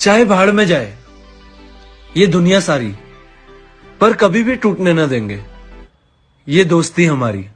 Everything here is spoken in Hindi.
चाहे भाड़ में जाए, ये दुनिया सारी, पर कभी भी टूटने ना देंगे। ये दोस्ती हमारी।